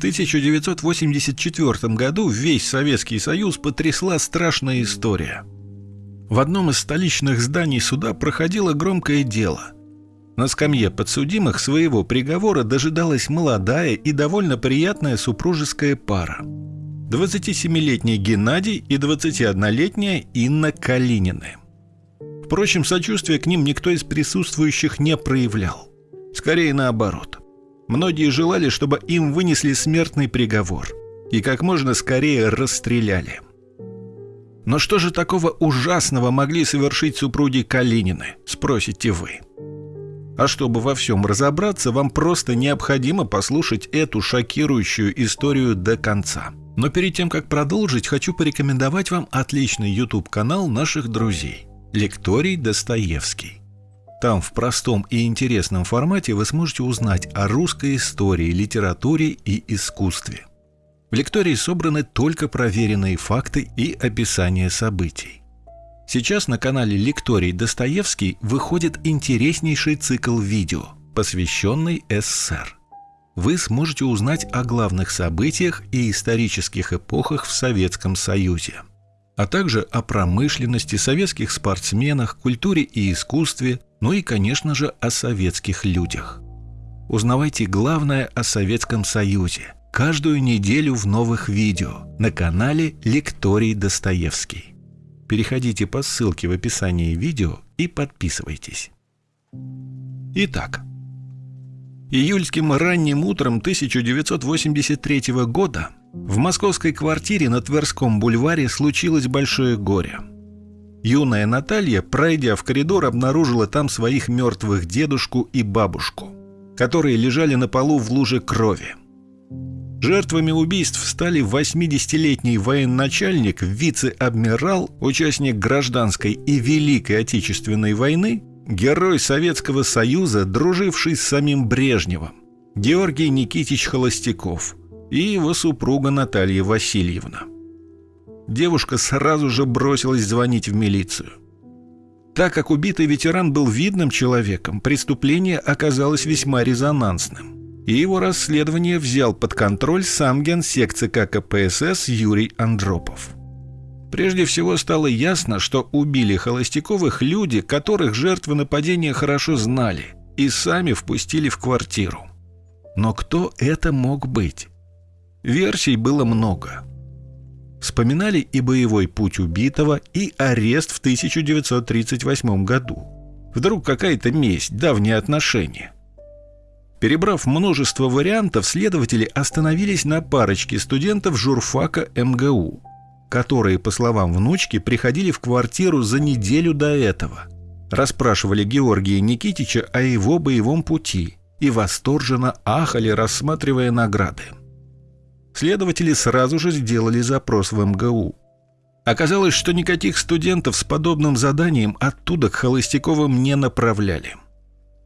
1984 году весь Советский Союз потрясла страшная история. В одном из столичных зданий суда проходило громкое дело. На скамье подсудимых своего приговора дожидалась молодая и довольно приятная супружеская пара. 27-летний Геннадий и 21-летняя Инна Калинины. Впрочем, сочувствия к ним никто из присутствующих не проявлял. Скорее наоборот. Многие желали, чтобы им вынесли смертный приговор и как можно скорее расстреляли. Но что же такого ужасного могли совершить супруги Калинины, спросите вы? А чтобы во всем разобраться, вам просто необходимо послушать эту шокирующую историю до конца. Но перед тем, как продолжить, хочу порекомендовать вам отличный YouTube-канал наших друзей «Лекторий Достоевский». Там в простом и интересном формате вы сможете узнать о русской истории, литературе и искусстве. В лектории собраны только проверенные факты и описание событий. Сейчас на канале Лекторий Достоевский выходит интереснейший цикл видео, посвященный СССР. Вы сможете узнать о главных событиях и исторических эпохах в Советском Союзе, а также о промышленности, советских спортсменах, культуре и искусстве, ну и, конечно же, о советских людях. Узнавайте главное о Советском Союзе каждую неделю в новых видео на канале Лекторий Достоевский. Переходите по ссылке в описании видео и подписывайтесь. Итак, июльским ранним утром 1983 года в московской квартире на Тверском бульваре случилось большое горе. Юная Наталья, пройдя в коридор, обнаружила там своих мертвых дедушку и бабушку, которые лежали на полу в луже крови. Жертвами убийств стали 80-летний военачальник, вице-адмирал, участник гражданской и Великой Отечественной войны, герой Советского Союза, друживший с самим Брежневым, Георгий Никитич Холостяков и его супруга Наталья Васильевна. Девушка сразу же бросилась звонить в милицию. Так как убитый ветеран был видным человеком, преступление оказалось весьма резонансным и его расследование взял под контроль сам генсек ЦК КПСС Юрий Андропов. Прежде всего стало ясно, что убили Холостяковых люди, которых жертвы нападения хорошо знали и сами впустили в квартиру. Но кто это мог быть? Версий было много. Вспоминали и боевой путь убитого, и арест в 1938 году. Вдруг какая-то месть, давние отношения – Перебрав множество вариантов, следователи остановились на парочке студентов журфака МГУ, которые, по словам внучки, приходили в квартиру за неделю до этого. Расспрашивали Георгия Никитича о его боевом пути и восторженно ахали, рассматривая награды. Следователи сразу же сделали запрос в МГУ. Оказалось, что никаких студентов с подобным заданием оттуда к Холостяковым не направляли –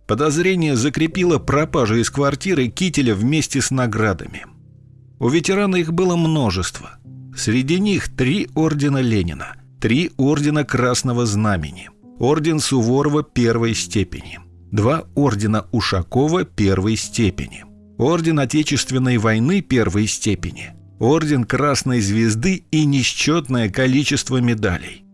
Подозрение закрепило пропажу из квартиры кителя вместе с наградами. У ветерана их было множество. Среди них три ордена Ленина, три ордена Красного Знамени, орден Суворова первой степени, два ордена Ушакова первой степени, орден Отечественной войны первой степени, орден Красной Звезды и несчетное количество медалей.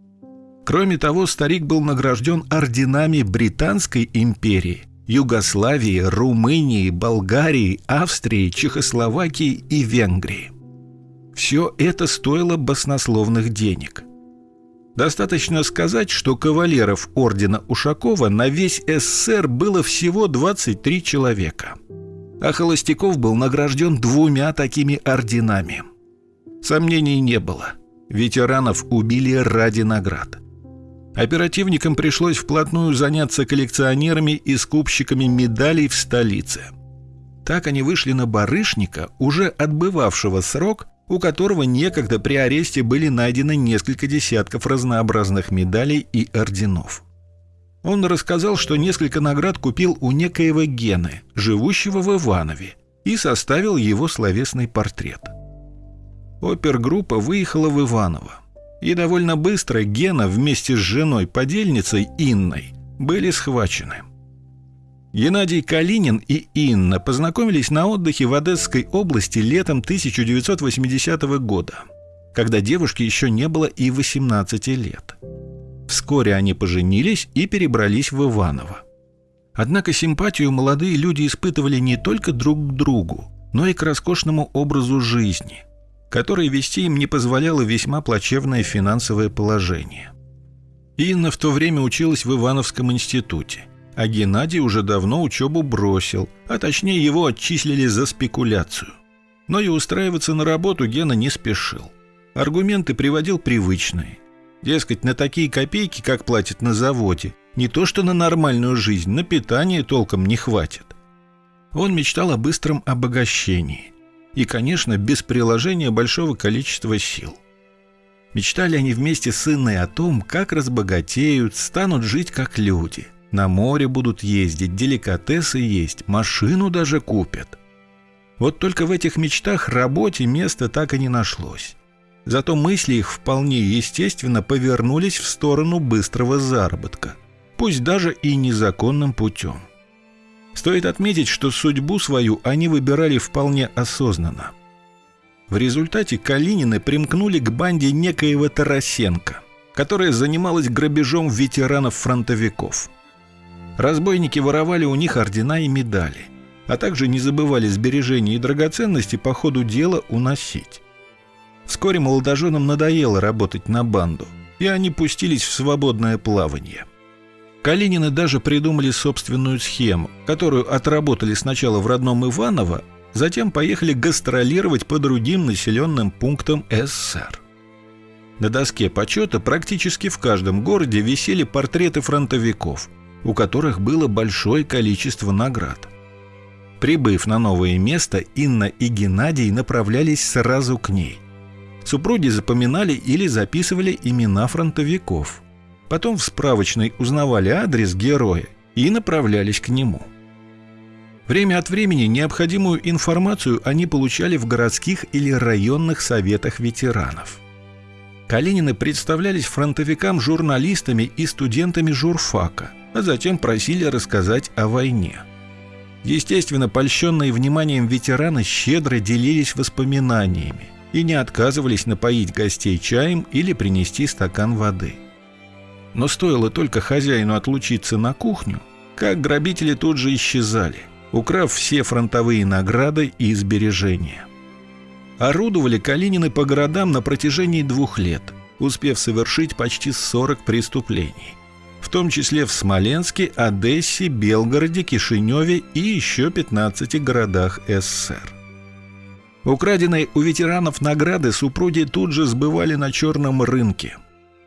Кроме того, старик был награжден орденами Британской империи, Югославии, Румынии, Болгарии, Австрии, Чехословакии и Венгрии. Все это стоило баснословных денег. Достаточно сказать, что кавалеров ордена Ушакова на весь СССР было всего 23 человека. А Холостяков был награжден двумя такими орденами. Сомнений не было. Ветеранов убили ради наград – Оперативникам пришлось вплотную заняться коллекционерами и скупщиками медалей в столице. Так они вышли на барышника, уже отбывавшего срок, у которого некогда при аресте были найдены несколько десятков разнообразных медалей и орденов. Он рассказал, что несколько наград купил у некоего Гены, живущего в Иванове, и составил его словесный портрет. Опергруппа выехала в Иваново. И довольно быстро Гена вместе с женой-подельницей Инной были схвачены. Геннадий Калинин и Инна познакомились на отдыхе в Одесской области летом 1980 года, когда девушке еще не было и 18 лет. Вскоре они поженились и перебрались в Иваново. Однако симпатию молодые люди испытывали не только друг к другу, но и к роскошному образу жизни, который вести им не позволяло весьма плачевное финансовое положение. Инна в то время училась в Ивановском институте а Геннадий уже давно учебу бросил, а точнее его отчислили за спекуляцию. Но и устраиваться на работу Гена не спешил. Аргументы приводил привычные. Дескать, на такие копейки, как платят на заводе, не то что на нормальную жизнь, на питание толком не хватит. Он мечтал о быстром обогащении. И, конечно, без приложения большого количества сил. Мечтали они вместе с Инной о том, как разбогатеют, станут жить как люди – на море будут ездить, деликатесы есть, машину даже купят. Вот только в этих мечтах работе места так и не нашлось. Зато мысли их вполне естественно повернулись в сторону быстрого заработка, пусть даже и незаконным путем. Стоит отметить, что судьбу свою они выбирали вполне осознанно. В результате Калинины примкнули к банде некоего Тарасенко, которая занималась грабежом ветеранов-фронтовиков – Разбойники воровали у них ордена и медали, а также не забывали сбережения и драгоценности по ходу дела уносить. Вскоре молодоженам надоело работать на банду, и они пустились в свободное плавание. Калинины даже придумали собственную схему, которую отработали сначала в родном Иваново, затем поехали гастролировать по другим населенным пунктам СССР. На доске почета практически в каждом городе висели портреты фронтовиков – у которых было большое количество наград. Прибыв на новое место, Инна и Геннадий направлялись сразу к ней. Супруги запоминали или записывали имена фронтовиков. Потом в справочной узнавали адрес героя и направлялись к нему. Время от времени необходимую информацию они получали в городских или районных советах ветеранов. Калинины представлялись фронтовикам журналистами и студентами журфака – а затем просили рассказать о войне. Естественно, польщенные вниманием ветераны щедро делились воспоминаниями и не отказывались напоить гостей чаем или принести стакан воды. Но стоило только хозяину отлучиться на кухню, как грабители тут же исчезали, украв все фронтовые награды и сбережения. Орудовали Калинины по городам на протяжении двух лет, успев совершить почти 40 преступлений в том числе в Смоленске, Одессе, Белгороде, Кишиневе и еще 15 городах СССР. Украденные у ветеранов награды супруги тут же сбывали на черном рынке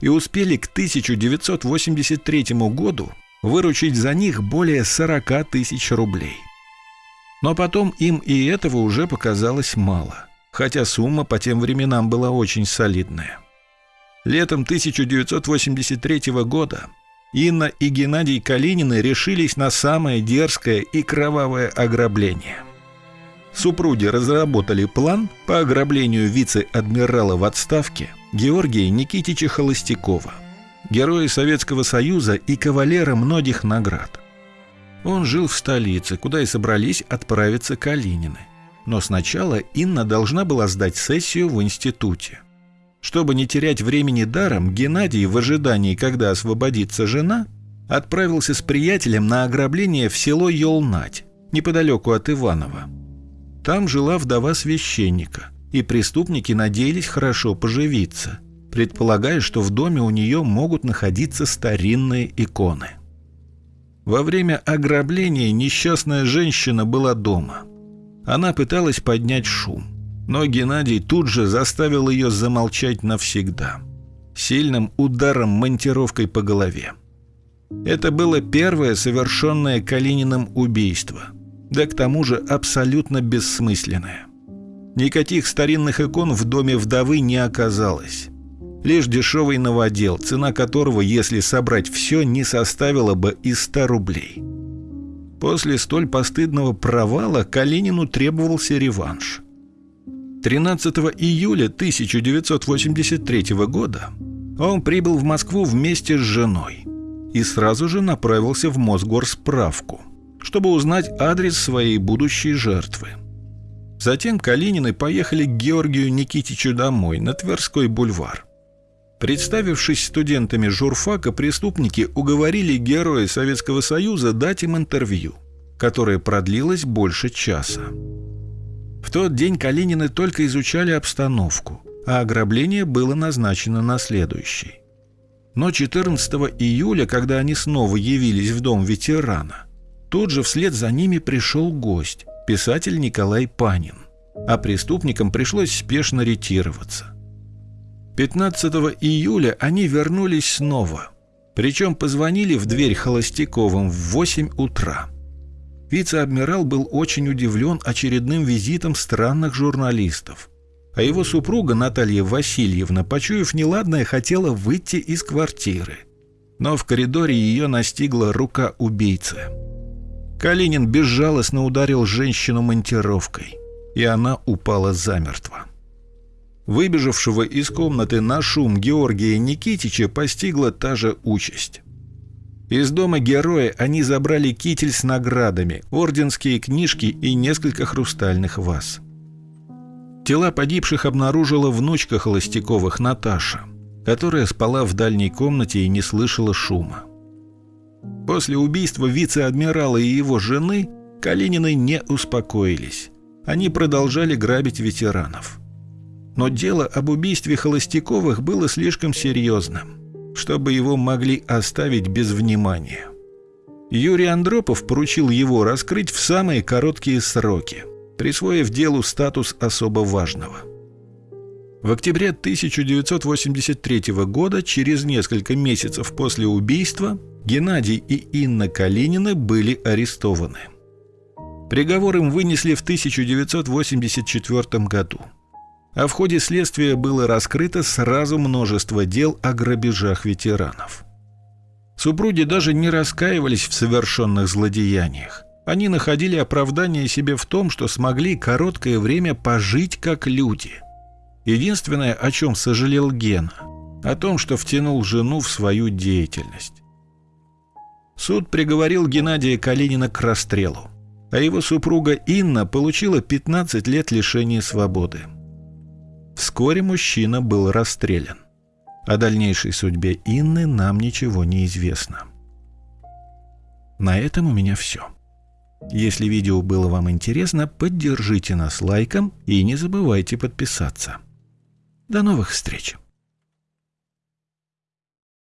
и успели к 1983 году выручить за них более 40 тысяч рублей. Но потом им и этого уже показалось мало, хотя сумма по тем временам была очень солидная. Летом 1983 года Инна и Геннадий Калинины решились на самое дерзкое и кровавое ограбление. Супруги разработали план по ограблению вице-адмирала в отставке Георгия Никитича Холостякова, героя Советского Союза и кавалера многих наград. Он жил в столице, куда и собрались отправиться Калинины. Но сначала Инна должна была сдать сессию в институте – чтобы не терять времени даром, Геннадий в ожидании, когда освободится жена, отправился с приятелем на ограбление в село Йолнать, неподалеку от Иванова. Там жила вдова священника, и преступники надеялись хорошо поживиться, предполагая, что в доме у нее могут находиться старинные иконы. Во время ограбления несчастная женщина была дома. Она пыталась поднять шум. Но Геннадий тут же заставил ее замолчать навсегда. Сильным ударом монтировкой по голове. Это было первое совершенное Калининым убийство. Да к тому же абсолютно бессмысленное. Никаких старинных икон в доме вдовы не оказалось. Лишь дешевый новодел, цена которого, если собрать все, не составила бы и 100 рублей. После столь постыдного провала Калинину требовался реванш. 13 июля 1983 года он прибыл в Москву вместе с женой и сразу же направился в Мосгорсправку, чтобы узнать адрес своей будущей жертвы. Затем Калинины поехали к Георгию Никитичу домой на Тверской бульвар. Представившись студентами журфака, преступники уговорили героя Советского Союза дать им интервью, которое продлилось больше часа. В тот день Калинины только изучали обстановку, а ограбление было назначено на следующий. Но 14 июля, когда они снова явились в дом ветерана, тут же вслед за ними пришел гость, писатель Николай Панин, а преступникам пришлось спешно ретироваться. 15 июля они вернулись снова, причем позвонили в дверь Холостяковым в 8 утра. Вице-адмирал был очень удивлен очередным визитом странных журналистов, а его супруга Наталья Васильевна, почуяв неладное, хотела выйти из квартиры. Но в коридоре ее настигла рука убийцы. Калинин безжалостно ударил женщину монтировкой, и она упала замертво. Выбежавшего из комнаты на шум Георгия Никитича постигла та же участь. Из дома героя они забрали китель с наградами, орденские книжки и несколько хрустальных ваз. Тела погибших обнаружила внучка Холостяковых Наташа, которая спала в дальней комнате и не слышала шума. После убийства вице-адмирала и его жены Калинины не успокоились. Они продолжали грабить ветеранов. Но дело об убийстве Холостяковых было слишком серьезным, чтобы его могли оставить без внимания. Юрий Андропов поручил его раскрыть в самые короткие сроки – присвоив делу статус особо важного. В октябре 1983 года, через несколько месяцев после убийства, Геннадий и Инна Калинины были арестованы. Приговор им вынесли в 1984 году. А в ходе следствия было раскрыто сразу множество дел о грабежах ветеранов. Супруги даже не раскаивались в совершенных злодеяниях. Они находили оправдание себе в том, что смогли короткое время пожить как люди. Единственное, о чем сожалел Гена, о том, что втянул жену в свою деятельность. Суд приговорил Геннадия Калинина к расстрелу, а его супруга Инна получила 15 лет лишения свободы. Вскоре мужчина был расстрелян. О дальнейшей судьбе Инны нам ничего не известно. На этом у меня все. Если видео было вам интересно, поддержите нас лайком и не забывайте подписаться. До новых встреч!